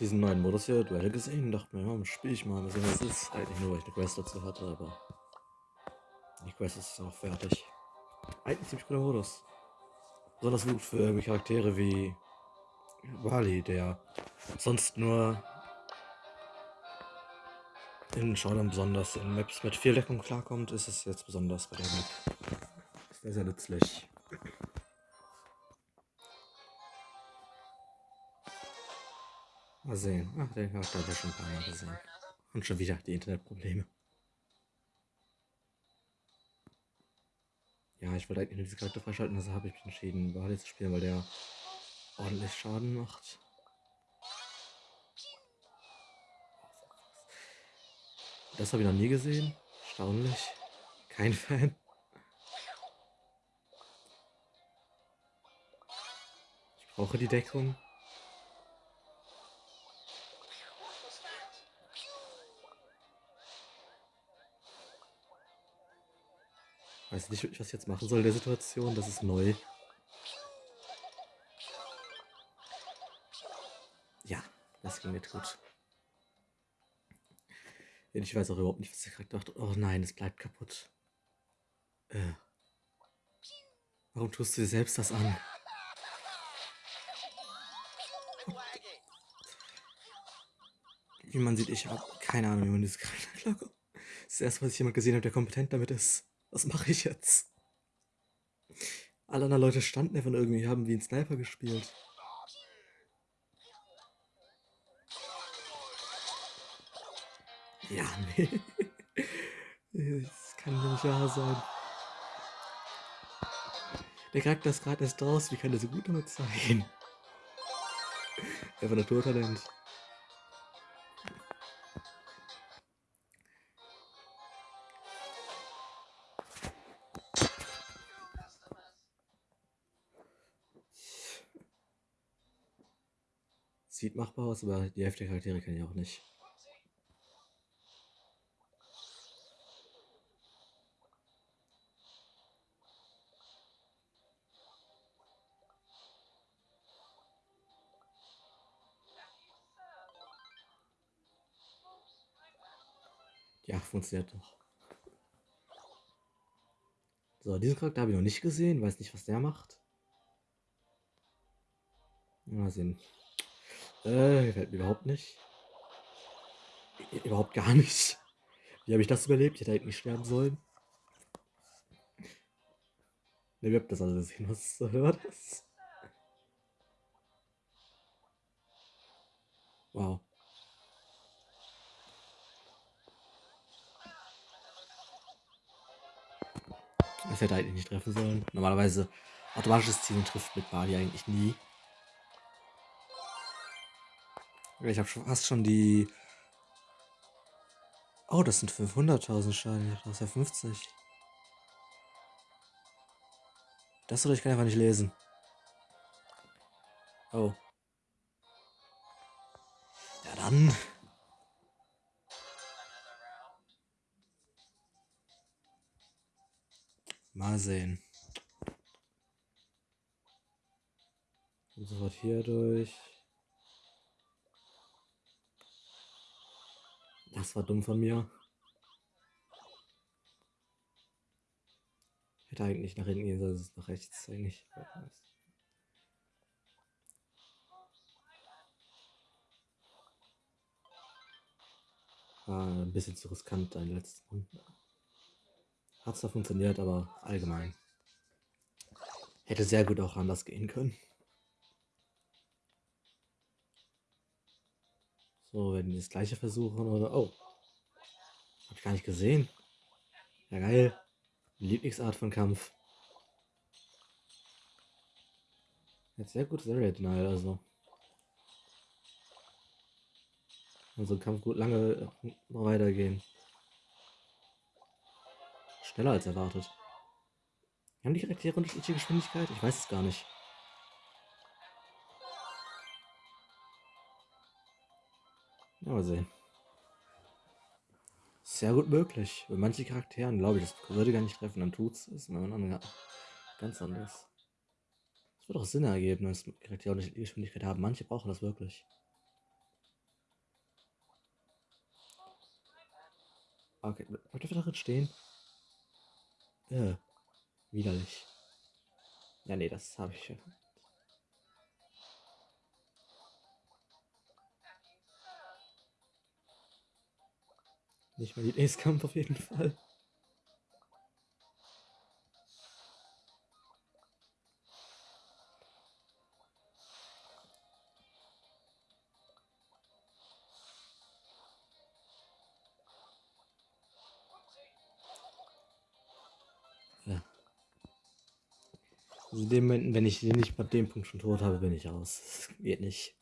diesen neuen Modus hier, Duelle gesehen dachte mir, ja, spiele ich mal. Mal sehen, was ist. Eigentlich nur, weil ich eine Quest dazu hatte, aber die Quest ist noch fertig. Eigentlich ziemlich cooler Modus. Besonders gut für Charaktere wie Wally, der sonst nur in Showdown besonders in Maps mit viel Deckung klarkommt, ist es jetzt besonders bei der Map. Sehr, sehr nützlich. Mal sehen. Ach, den habe ich schon ein paar Mal gesehen. Und schon wieder die Internetprobleme. Ja, ich wollte eigentlich nur diese Charakter freischalten, also habe ich mich entschieden, Wally zu spielen, weil der ordentlich Schaden macht. Das habe ich noch nie gesehen. Erstaunlich. Kein Fan. Ich brauche die Deckung. Weiß nicht, was ich jetzt machen soll in der Situation. Das ist neu. Ja, das ging mir gut. Ich weiß auch überhaupt nicht, was der Charakter macht. Oh nein, es bleibt kaputt. Äh. Warum tust du dir selbst das an? Wie man sieht, ich habe keine Ahnung, wie man dieses Charakter klarkommt. Das ist das erste, was ich jemand gesehen habe, der kompetent damit ist. Was mache ich jetzt? Alle anderen Leute standen einfach irgendwie, haben wie ein Sniper gespielt. Ja, nee. Das kann ja nicht wahr sein. Der Charakter ist gerade erst draus, wie kann der so gut damit sein? Einfach Naturtalent. Sieht machbar aus, aber die Hälfte der Charaktere kann ich auch nicht. Ja, funktioniert doch. So, diesen Charakter habe ich noch nicht gesehen. Weiß nicht, was der macht. Mal sehen. Äh, gefällt mir überhaupt nicht. Überhaupt gar nicht. Wie habe ich das überlebt? Ich hätte eigentlich nicht sterben sollen. Ne, ihr habt das alles gesehen. Was war das? Wow. Das hätte eigentlich nicht treffen sollen. Normalerweise automatisches Zielen trifft mit Bali eigentlich nie. Ich habe fast schon die... Oh, das sind 500.000 Schaden. Das ist ja 50. Das oder ich kann einfach nicht lesen. Oh. Ja dann. Mal sehen. Sofort hier durch. Das war dumm von mir. Hätte eigentlich nach hinten gehen sollen, es nach rechts eigentlich. War ein bisschen zu riskant, dein letzten. Hat zwar funktioniert, aber allgemein. Hätte sehr gut auch anders gehen können. So, wenn die das gleiche versuchen oder... Oh. Hab ich gar nicht gesehen. Ja, geil. Lieblingsart von Kampf. Jetzt sehr gutes Area Denial, also. Und so ein Kampf gut lange noch weitergehen. Schneller als erwartet. Haben die Charaktere unterschiedliche Geschwindigkeit? Ich weiß es gar nicht. Ja, mal sehen. Sehr gut möglich. Bei manchen Charakteren glaube ich, das würde gar nicht treffen, dann tut es. Bei anderen ganz anders. Es wird auch Sinn ergeben, dass Charaktere nicht Geschwindigkeit haben. Manche brauchen das wirklich. Okay, bleibt der drin stehen? Äh, widerlich. Ja, nee, das habe ich schon. Nicht mal die Ace-Kampf auf jeden Fall. Also in dem Moment, wenn ich den nicht bei dem Punkt schon tot habe, bin ich aus. Das geht nicht.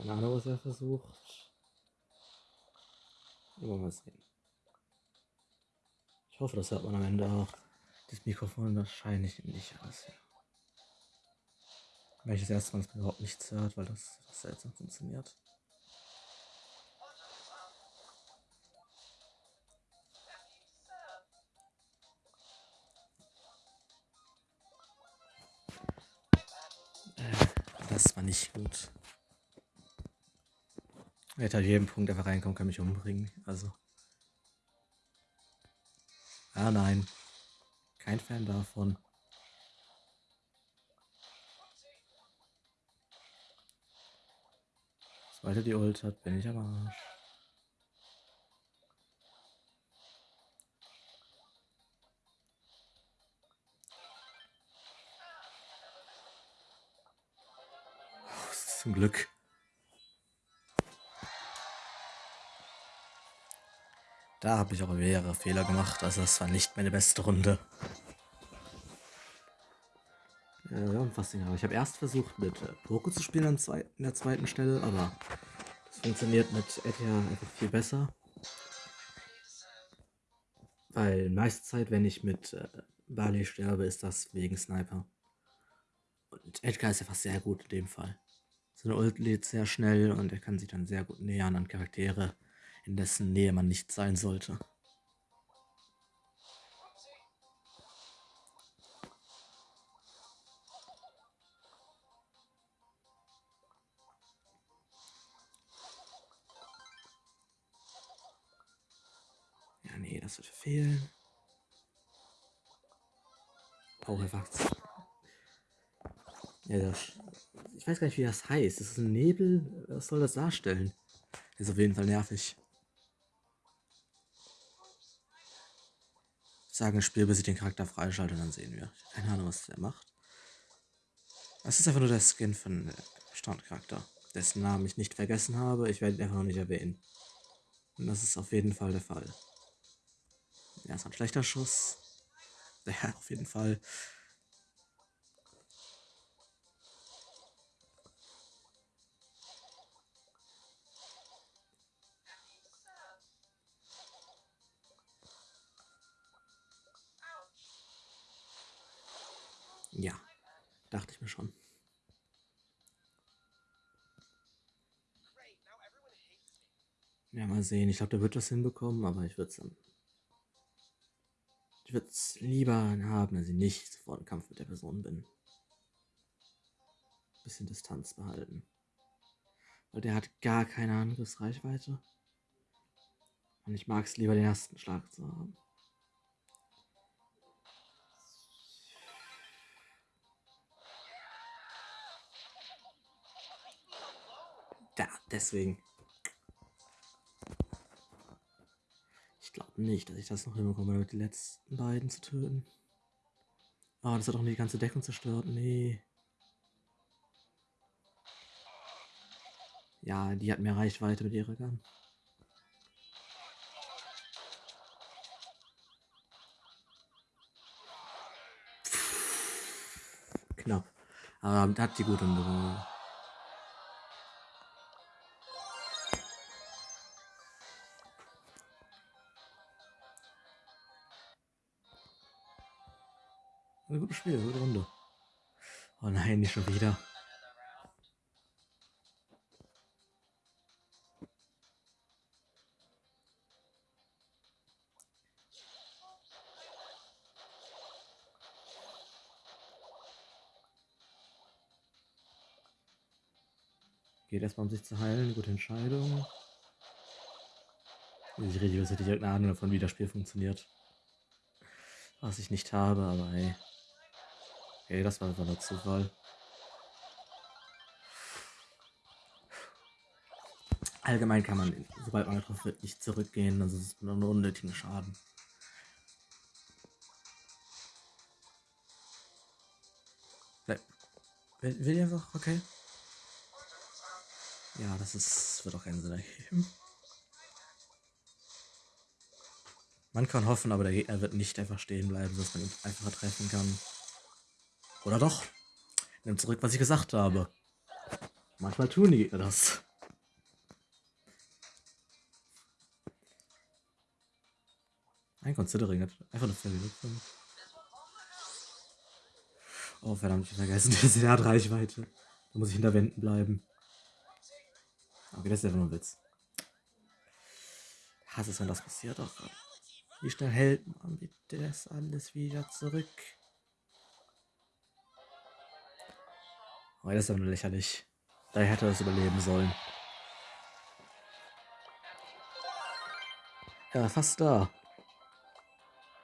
Keine Ahnung, was er versucht. Immer mal sehen. Ich hoffe, das hört man am Ende auch. Das Mikrofon wahrscheinlich nicht alles. Weil ich das erste Mal überhaupt nichts hört, weil das, das seltsam funktioniert. Äh, das war nicht gut. Er hätte halt jeden Punkt einfach reinkommen, kann mich umbringen. Also. Ah nein. Kein Fan davon. Sobald die Ult hat, bin ich am Arsch. Zum Glück. Da habe ich auch mehrere Fehler gemacht, also das war nicht meine beste Runde. Äh, ja, fast aber ich habe erst versucht mit äh, Poco zu spielen in der zweiten Stelle, aber das funktioniert mit Etia einfach viel besser. Weil meiste Zeit, wenn ich mit äh, Bali sterbe, ist das wegen Sniper. Und Edgar ist ja fast sehr gut in dem Fall. Seine Ult lädt sehr schnell und er kann sich dann sehr gut nähern an Charaktere, in dessen Nähe man nicht sein sollte. Ja, nee, das wird fehlen. Powerwachs. Ja, das, ich weiß gar nicht, wie das heißt. Das ist ein Nebel. Was soll das darstellen? Ist auf jeden Fall nervig. Sagen Spiel, bis ich den Charakter freischalte, dann sehen wir. Keine Ahnung, was der macht. Es ist einfach nur der Skin von der Standcharakter, dessen Namen ich nicht vergessen habe. Ich werde ihn einfach noch nicht erwähnen. Und das ist auf jeden Fall der Fall. Ja, ist ein schlechter Schuss. Ja, auf jeden Fall. Dachte ich mir schon. Ja, mal sehen. Ich glaube, der wird das hinbekommen, aber ich würde es Ich würde es lieber haben, wenn ich nicht sofort im Kampf mit der Person bin. Bisschen Distanz behalten. Weil der hat gar keine Angriffsreichweite. Und ich mag es lieber, den ersten Schlag zu haben. Ja, deswegen. Ich glaube nicht, dass ich das noch hinbekomme, damit die letzten beiden zu töten. Oh, das hat auch nicht die ganze Deckung zerstört. Nee. Ja, die hat mehr Reichweite mit ihrer Gun. Knapp. Aber hat die gut umgebracht. Ein gutes Spiel, gute Runde. Oh nein, nicht schon wieder. Geht erstmal um sich zu heilen, gute Entscheidung. Ich rede, als hätte ich irgendeine Ahnung davon, wie das Spiel funktioniert. Was ich nicht habe, aber hey. Okay, das war einfach nur Zufall. Allgemein kann man, sobald man getroffen wird, nicht zurückgehen, also ist nur unnötigen Schaden. Will, will einfach, okay. Ja, das ist, wird auch keinen Sinn ergeben. Man kann hoffen, aber der Gegner wird nicht einfach stehen bleiben, sodass man ihn einfacher treffen kann. Oder doch? Nimm zurück, was ich gesagt habe. Manchmal tun die Gegner das. Ein Considering hat einfach eine Verwirrung. Oh, verdammt, ich vergessen, der hat Reichweite. Da muss ich hinter Wänden bleiben. Okay, das ist einfach nur ein Witz. Ich hasse es, wenn das passiert. Oh Gott. Wie schnell hält man das alles wieder zurück? Oh, das ist ja nur lächerlich. Da hätte er es überleben sollen. Ja, fast da.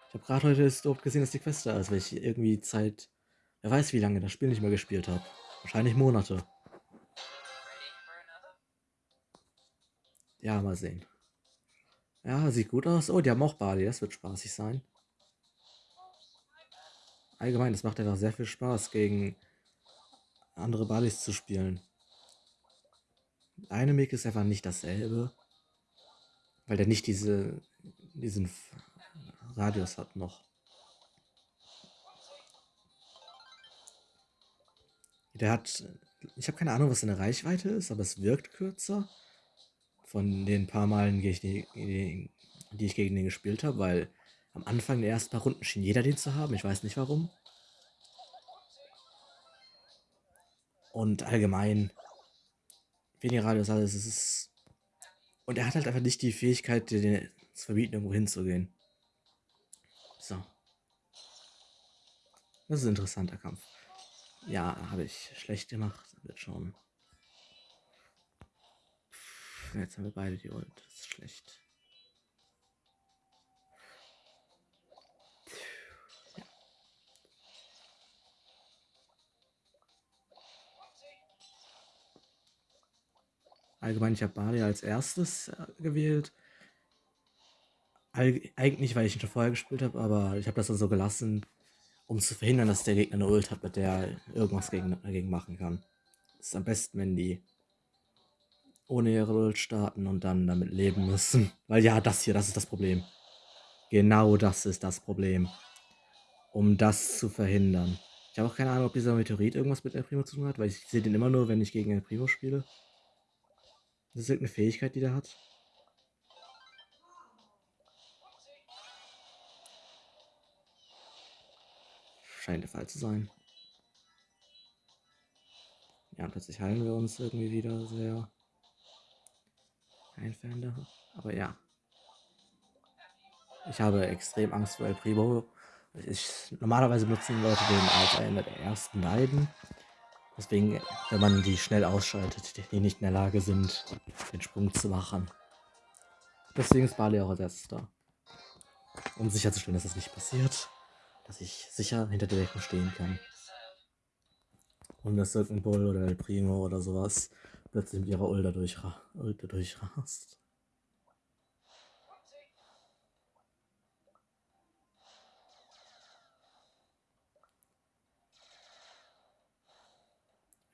Ich habe gerade heute überhaupt gesehen, dass die Quest da ist, weil ich irgendwie Zeit, wer weiß wie lange das Spiel nicht mehr gespielt habe. Wahrscheinlich Monate. Ja, mal sehen. Ja, sieht gut aus. Oh, die haben auch Bali, das wird spaßig sein. Allgemein, das macht einfach sehr viel Spaß, gegen andere Balis zu spielen. Eine Make ist einfach nicht dasselbe, weil der nicht diese, diesen Radius hat noch. Der hat, ich habe keine Ahnung, was seine Reichweite ist, aber es wirkt kürzer. Von den paar Malen, die ich, die ich gegen den gespielt habe, weil am Anfang der ersten paar Runden schien jeder den zu haben. Ich weiß nicht warum. Und allgemein, weniger Radius alles, es ist. Und er hat halt einfach nicht die Fähigkeit, dir zu verbieten, irgendwo hinzugehen. So. Das ist ein interessanter Kampf. Ja, habe ich schlecht gemacht. Wird schon. Jetzt haben wir beide die Ult. Das ist schlecht. Allgemein, ich habe Bali als erstes äh, gewählt eigentlich, weil ich ihn schon vorher gespielt habe, aber ich habe das dann so gelassen, um zu verhindern, dass der Gegner eine Ult hat, mit der er irgendwas gegen, dagegen machen kann. Es ist am besten, wenn die ohne ihre Ult starten und dann damit leben müssen. Weil ja, das hier, das ist das Problem. Genau das ist das Problem. Um das zu verhindern. Ich habe auch keine Ahnung, ob dieser Meteorit irgendwas mit El Primo zu tun hat, weil ich sehe den immer nur, wenn ich gegen El Primo spiele. Das ist irgendeine Fähigkeit, die der hat. Scheint der Fall zu sein. Ja, plötzlich heilen wir uns irgendwie wieder sehr einfällig. Aber ja. Ich habe extrem Angst vor El Primo. Ich, normalerweise benutzen Leute den als einer der ersten beiden. Deswegen, wenn man die schnell ausschaltet, die nicht in der Lage sind, den Sprung zu machen. Deswegen ist Bali auch als erstes da. Um sicherzustellen, dass das nicht passiert dass ich sicher hinter der Deckung stehen kann. Und dass irgendein Bull oder El Primo oder sowas plötzlich mit ihrer Ulda, durchra durchrast.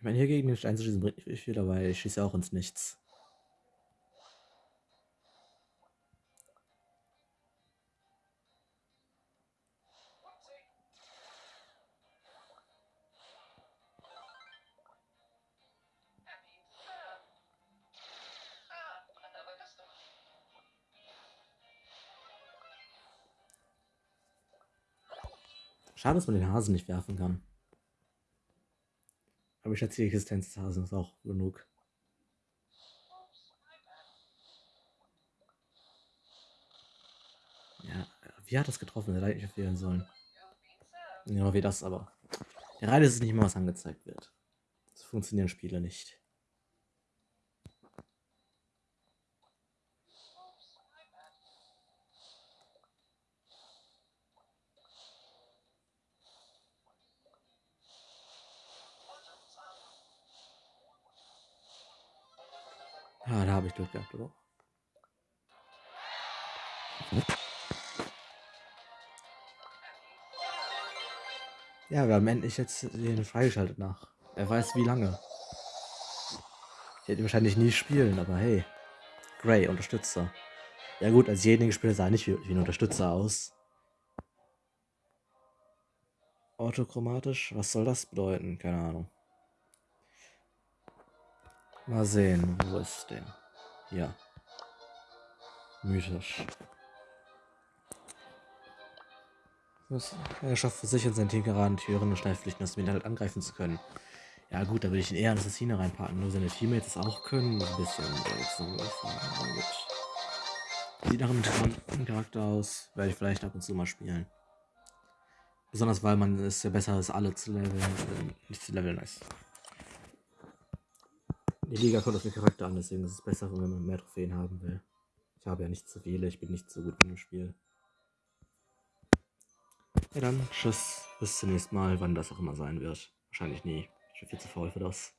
Ich meine, hier gegen den Stein zu schießen bringt nicht viel, aber ich schieße auch ins Nichts. Schade, dass man den Hasen nicht werfen kann. Aber ich schätze, die Existenz des Hasen ist auch genug. Ja, wie hat das getroffen? Hätte nicht fehlen sollen. Genau wie das aber. Der Reihe ist es nicht mal, was angezeigt wird. So funktionieren Spiele nicht. Ah, da habe ich Glück gehabt, oder? Ja, wir haben endlich jetzt den freigeschaltet nach. Er weiß wie lange. Ich hätte wahrscheinlich nie spielen, aber hey. Gray, Unterstützer. Ja gut, als jedenigen Spieler sah nicht wie, wie ein Unterstützer aus. Autochromatisch? Was soll das bedeuten? Keine Ahnung. Mal sehen, wo ist der? Ja. Mythisch. Er schafft für sich und sein Team geraden Türen und Schneidpflichten aus dem Internet angreifen zu können. Ja gut, da würde ich ihn eher in Assassine reinpacken, nur seine Teammates es auch können. Ein bisschen. Sieht nach einem interessanten Charakter aus. Werde ich vielleicht ab und zu mal spielen. Besonders weil man es ja besser ist, alle zu leveln, äh, nicht zu leveln ist. Die Liga kommt auf den Charakter an, deswegen ist es besser, wenn man mehr Trophäen haben will. Ich habe ja nicht zu viele, ich bin nicht so gut in dem Spiel. Ja dann, tschüss, bis zum nächsten Mal, wann das auch immer sein wird. Wahrscheinlich nie. Ich bin viel zu faul für das.